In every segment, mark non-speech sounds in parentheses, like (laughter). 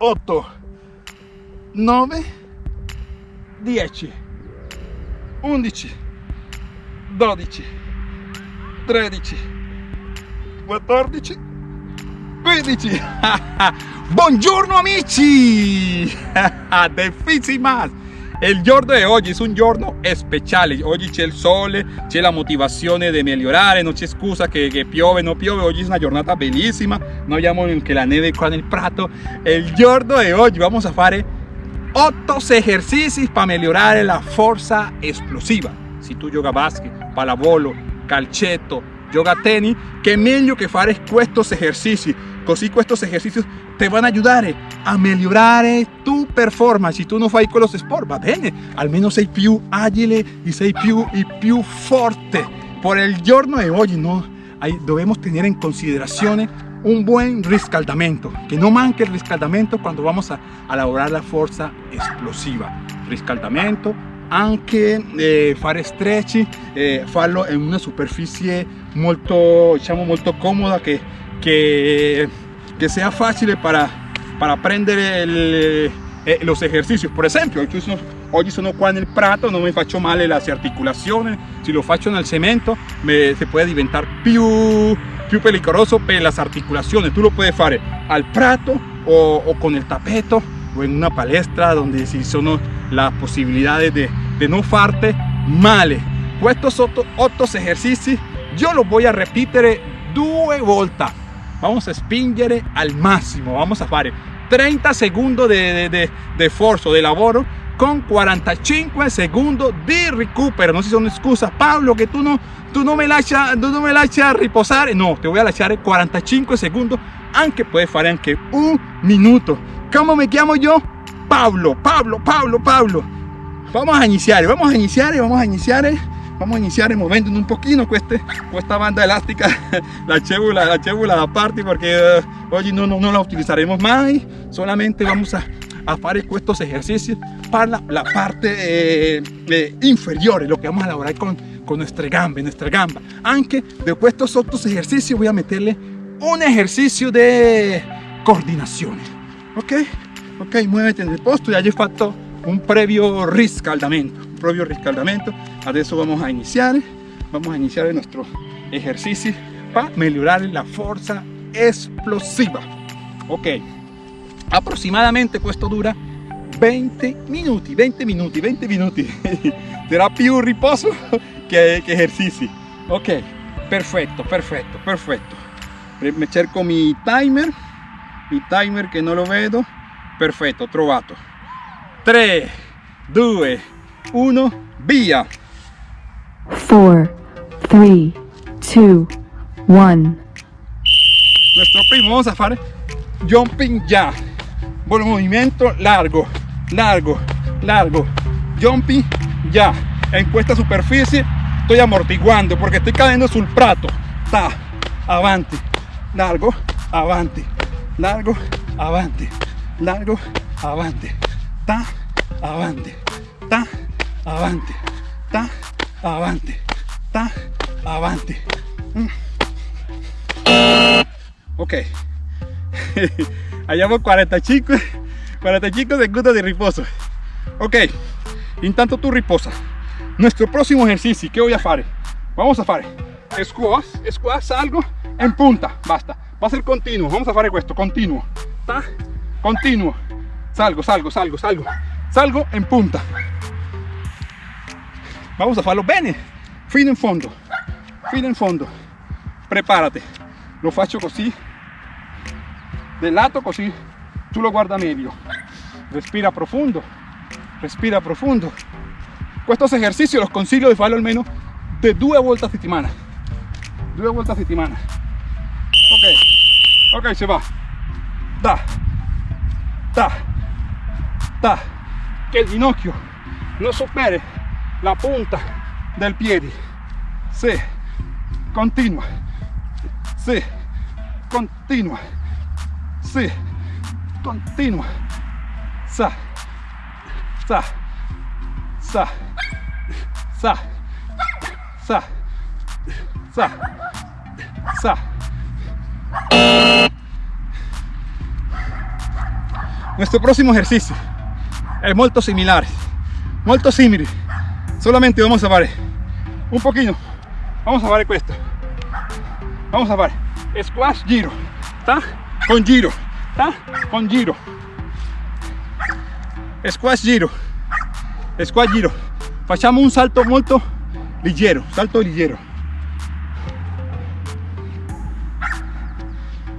8 9 10 11 12 13 14 15 buongiorno amici! (laughs) De más il giorno di oggi è un giorno speciale oggi c'è il sole c'è la motivazione di migliorare non c'è scusa che, che piove non piove. Oggi è una giornata bellissima non abbiamo neanche la neve qua nel prato. Il giorno di oggi vamos a fare 8 esercizi per migliorare la forza esplosiva se tu gioca basket pallavolo calcetto gioca tennis che meglio che fare questi esercizi così questi esercizi te van a ayudare a migliorare tu performance. Se tu non fai quello sport va bene almeno sei più agile e sei più, e più forte por el giorno di oggi no, hay, debemos tener en consideración un buen riscaldamento que no manque el riscaldamento cuando vamos a, a lavorar la forza esplosiva riscaldamento anche eh, fare stretch eh, farlo in una superficie molto diciamo molto comoda che, che, che sia facile para prendere el, eh, los ejercicios. Por esempio oggi sono, oggi sono qua nel prato non mi faccio male le articolazioni se lo faccio nel cemento me, se puede diventare più, più pericoloso per le articolazioni tu lo puoi fare al prato o, o con il tappeto o in una palestra donde si sono las posibilidades de, no farte male estos 8 ejercicios yo los voy a repetir due volte vamos a spingere al máximo vamos a fare 30 segundos de, esfuerzo de lavoro con 45 segundos de recupero. No si son excusas Pablo que tú no tú no me lascia tú no me lascia riposare no te voy a lasciare 45 segundos aunque puedes fare anche un minuto. ¿cómo me llamo yo? Pablo, Pablo, Pablo, Pablo. Vamos a iniciar, vamos a iniciar, vamos a iniciar, vamos a iniciar muovendo un pochino queste, esta banda elástica, (laughs) la cébula, la cébula da parte porque uh, hoy no, no, no, la utilizaremos más, solamente vamos a, a fare estos ejercicios para la, la parte eh, eh, inferior, lo que vamos a elaborar con, con nuestra gamba, nuestra gamba. Aunque de estos otros ejercicios voy a meterle un ejercicio de coordinación, ¿ok? Ok muévete en el posto ya he fatto un previo riscaldamento un previo riscaldamento. Adesso vamos a iniciar vamos a iniciar nuestro ejercicio para mejorar la fuerza explosiva. Ok aproximadamente esto dura 20 minutos 20 minutos 20 minutos será più riposo que, que ejercicio. Ok perfecto perfecto perfecto. Me cerco mi timer mi timer que no lo veo perfetto trovato 3 2 1 via 4 3 2 1 nuestro primo vamos a hacer jumping ya. Buen movimiento largo largo largo. Jumping ya. En esta superficie estoy amortiguando porque estoy cayendo sul prato. Ta avanti largo avanti largo avanti largo, avante, ta, avante, ta, avante, ta, avante, ta, avante. Mm. Ok, Hayamos 45, 45 segundos de reposo. Ok, intanto tu riposa. Nuestro próximo ejercicio, ¿qué voy a hacer? Vamos a hacer squats, squats, salgo en punta, basta. Va a ser continuo, vamos a hacer esto, continuo. Ta, continuo salgo salgo salgo salgo. Salgo en punta. Vamos a farlo bene fino in fondo. Fino in fondo. Prepárate. Lo faccio così del lato così tu lo guarda medio. Respira profundo. Respira profundo. Estos ejercicios los consiglio de farlo almeno de due volte a settimana due volte a settimana ok. Ok se va. Da ta, ta, que el ginocchio no supere la punta del pie. Sí, continua. Sí, continua. Sí, continua. Sa, sa, sa, sa, sa, sa, sa. Nuestro próximo ejercicio es muy similar, muy simile. Solamente vamos a fare un poquito. Vamos a fare questo. Vamos a fare squash giro, ta con giro, ta con giro. Squash giro, squash giro. Facciamo un salto molto leggero, salto leggero.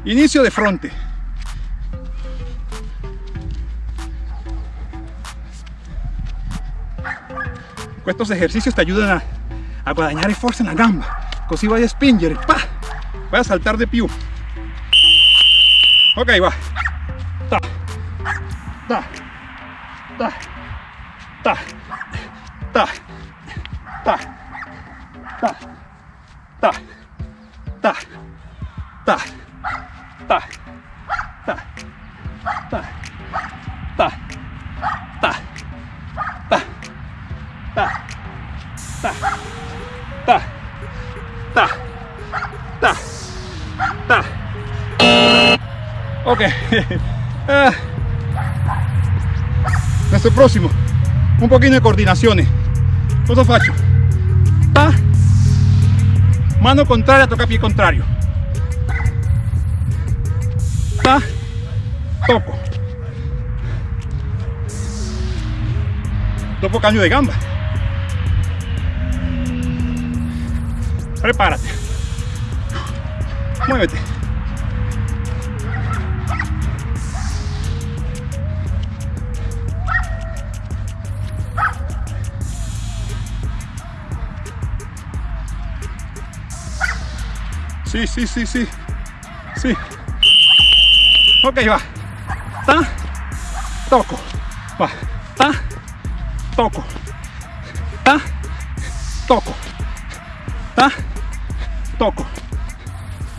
Inicio de fronte. Estos ejercicios te ayudan a, a guadagnare fuerza en la gamba, così vai a pa, vai a saltar de più. Ok, va. Ta, ta, ta, ta, ta, ta, próximo. Un poquito de coordinaciones. Cosa faccio? Ta. Mano contraria, toca pie contrario. Ta. Toco. Dopo cambio de gamba. Prepárate. Muévete. Sí, sí, sí, sí. Sí. Ok, va. Ta. Toco. Va. Ta. Toco. Ta. Toco. Ta. Toco.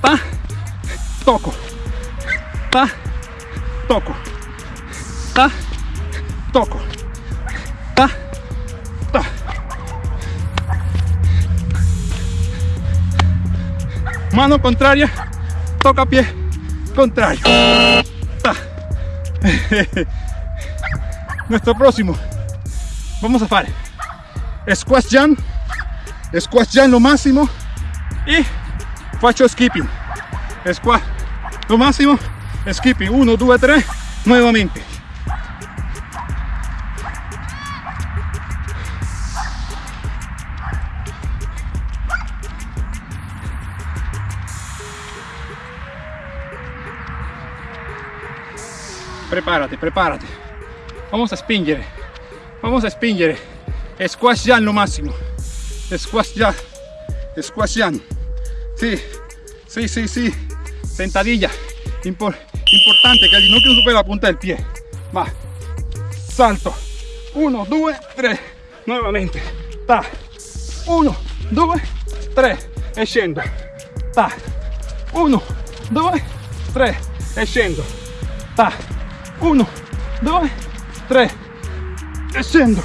Ta. Toco. Ta. Toco. Ta. Toco. Mano contraria, toca pie contrario. Ta. (laughs) Nuestro próximo. Vamos a hacer squash jump, squash jump lo máximo y faccio skipping. Squash lo máximo, skipping 1, 2, 3, nuevamente. Prepárate, prepárate. Vamos a spingere. Vamos a spingere. Squash jump lo máximo. Squash jump. Squash jump. Sí, sí, sí, sí. Sentadilla. Impor- importante que el ginocchio no supera la punta del pie. Va. Salto. 1, 2, 3. Nuevamente. Ta. 1, 2, 3. E. Ta. 1, 2, 3. E. Ta. 1, 2, 3. E scendo.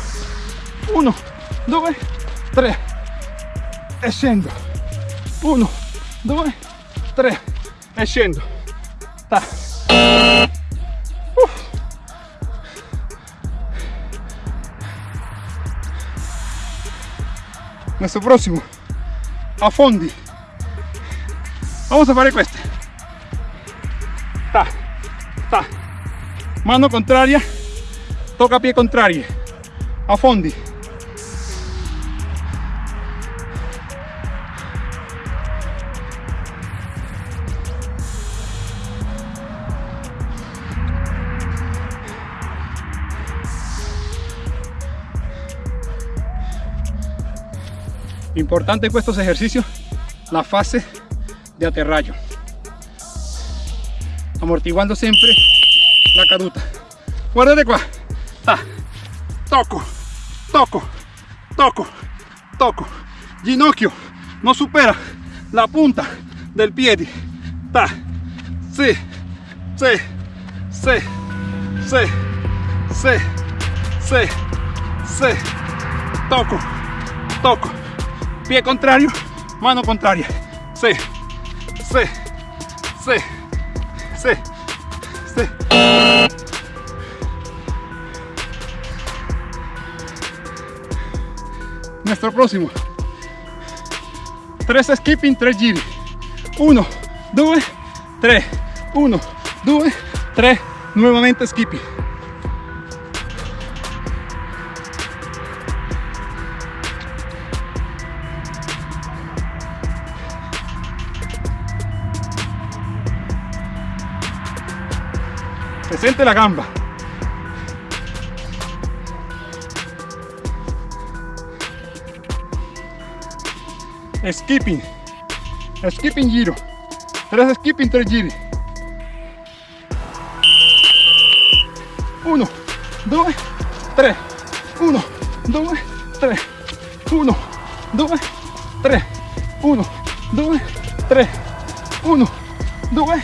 1, 2, 3. E scendo. 1, 2, 3. E scendo. Ta. Uf. Nuestro próximo. A. Vamos a fare queste. Mano contraria. Toca pie contrario. A fondi. Importante en estos ejercicios la fase de aterrayo. Amortiguando siempre la caduta. Guardate qua. Ta. Toco, toco, toco, toco. Ginocchio no supera la punta del piede. Ta. Sí, sí, sí, sí, sí, sí, sí. Toco, toco. Pie contrario, mano contraria. Sí, sí, sí, sí, este. Nuestro próximo. 3 skipping, 3 giri. 1, 2, 3. 1, 2, 3. Nuevamente skipping. Se la gamba. skipping. Skipping giro. Tres skipping tres giri. Uno dos tres. Uno dos tres. Uno dos tres. Uno dos tres. Uno dos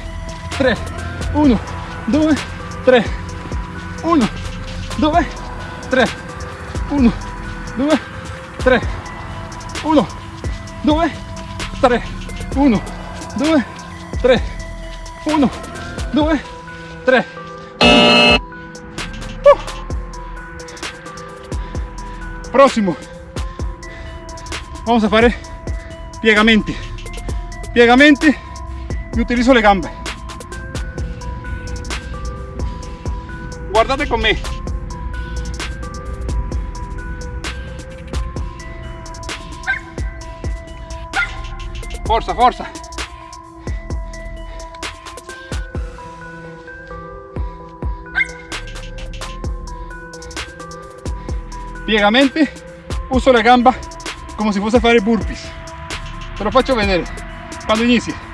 tres. Uno dos tres 3 1 2 3 1 2 3 1 2 3 1 2 3 1 2 3 próximo. Vamos a fare piegamente. Piegamente y utilizo le gambe Guardate con me. Forza, forza. Piegamenti, uso la gamba come se fosse a fare burpees. Te lo faccio vedere quando inizi.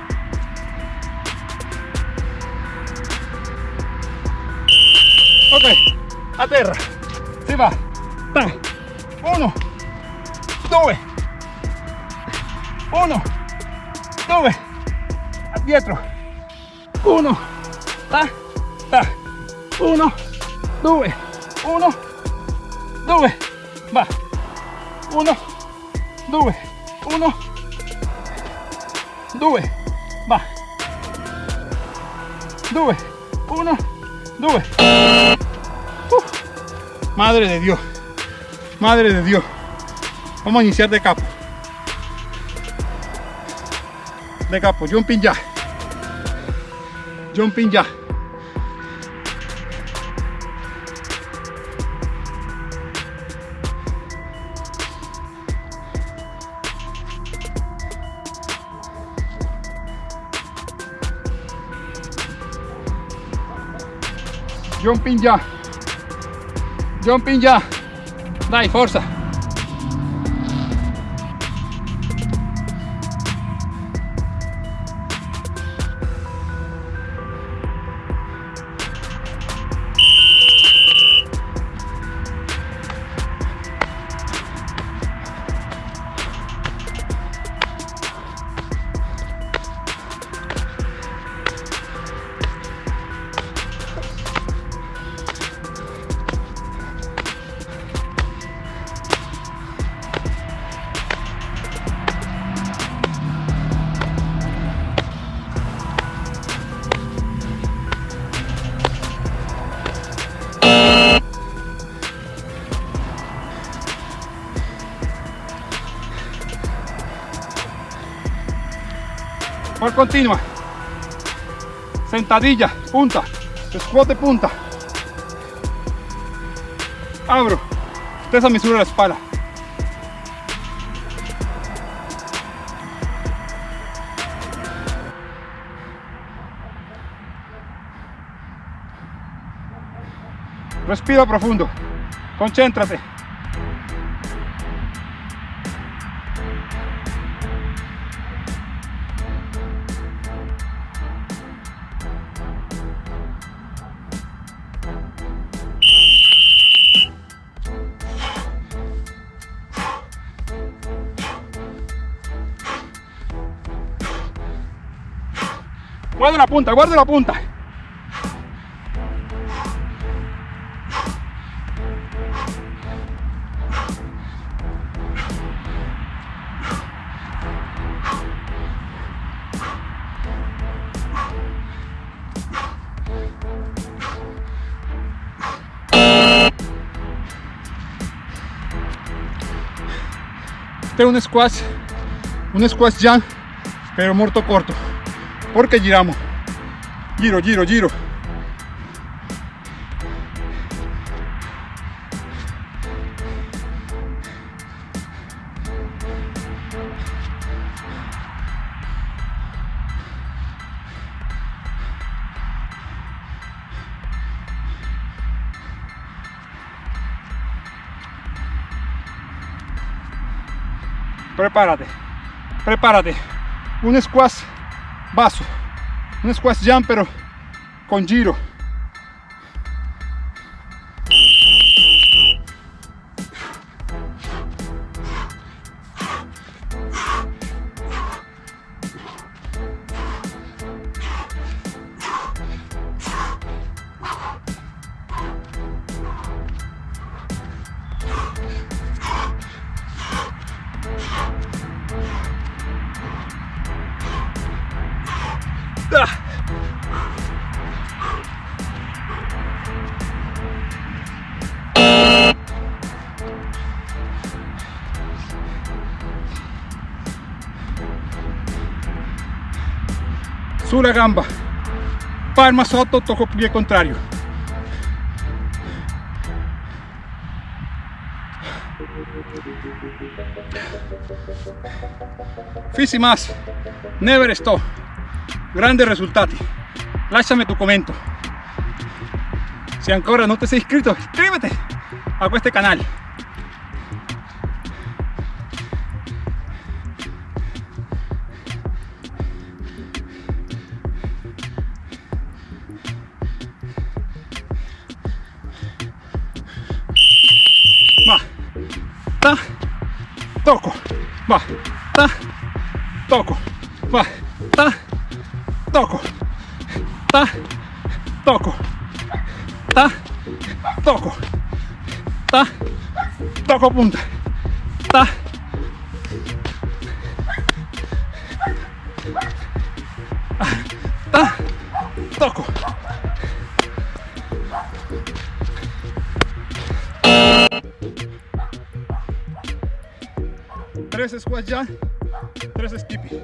terra si va. 3 1 2 1 2 addietro 1 ta. Ta. 1 2 1 2 va. 1 2 1 2 va. 2 1 2 madre de dios madre de dios vamos a iniciar de capo de capo, jumping ya. Jumping ya. Jumping ya. Jumping ya. Dai, forza. Continua. Sentadilla, punta. Squat de punta. Abro. Esta misura la espalda. Respira profundo. Concéntrate. Guarda la punta, guarda la punta. Este un squash, un squash jam, pero muerto corto porque giramos, giro, giro, giro. prepárate, prepárate. Un squat vaso, un squat jump pero con giro. Gamba. Palma sotto tocco piede contrario. Fisi más. Never stop. Grandes risultati lasciami tu commento se ancora non ti sei iscritto iscriviti a questo canale Ah, toco. Tres squats ya, tres skippy.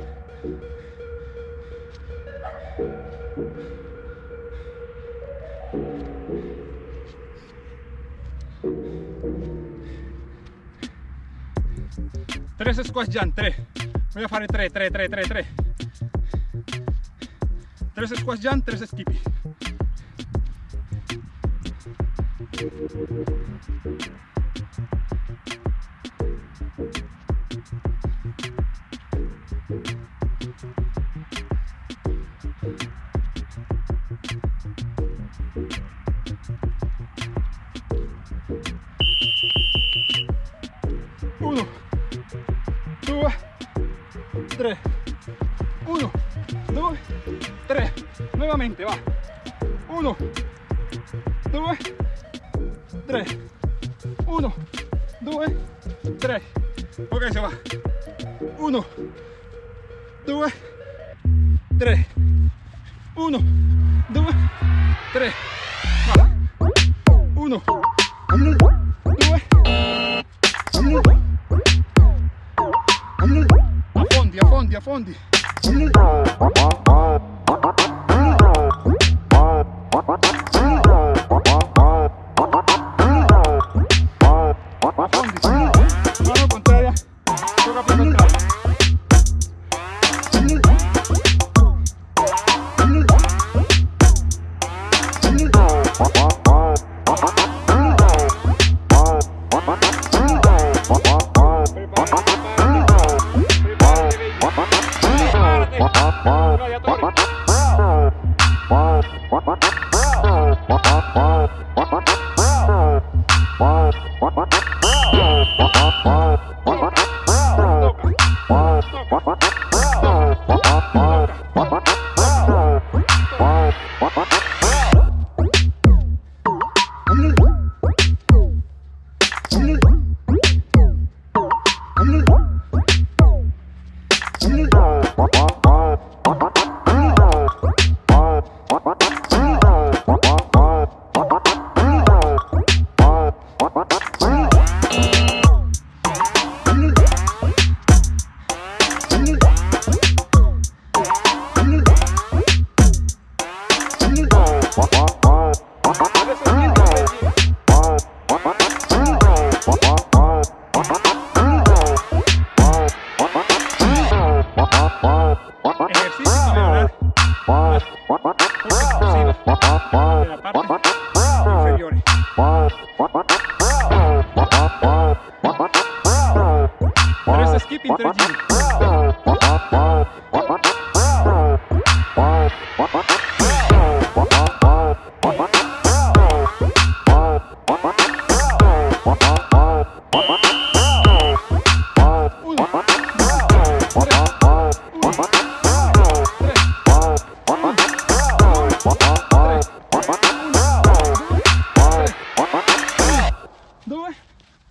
Tres squats ya, tres. Voy a hacer tres, tres, tres, tres, tres. 3 squash jump, 3 skippy. Tre, nuovamente va, uno, due, tre, uno, due, tre, ok se va, uno, due, tre, uno, due, tre, va, uno, due, affondi, affondi, affondi. Affondi,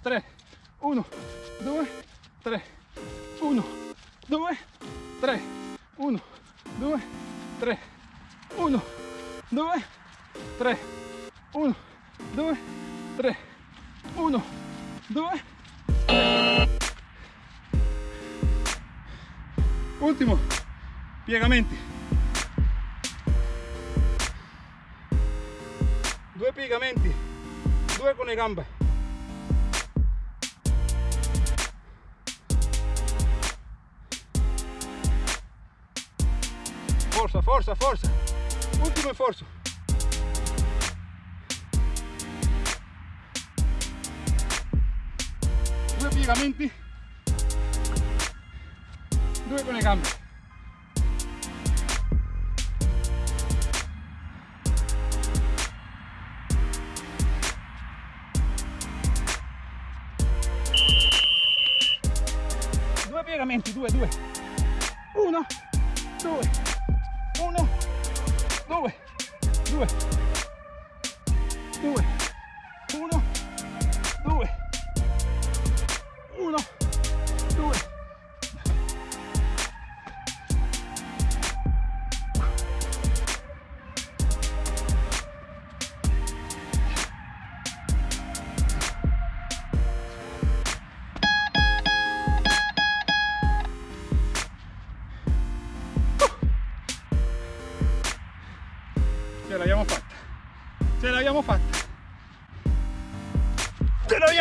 3, 1, 2, 3, 1, 2, 3, 1, 2, 3, 1, 2, 3, 1, 2, 3, 1, 2, 3. Último, piegamenti. Due piegamenti, due con le gambe. Forza, forza. Ultimo sforzo. Due piegamenti. Due con le gambe.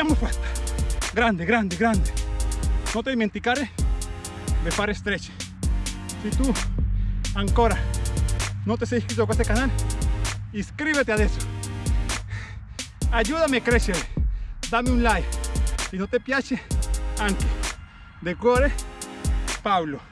L'abbiamo fatta. Grande, grande, grande. Non ti dimenticare di fare stretch. Se tu ancora non ti sei iscritto a questo canale, iscriviti adesso. Aiutami a crescere. Dammi un like. Se non ti piace, anche. De cuore, Paolo.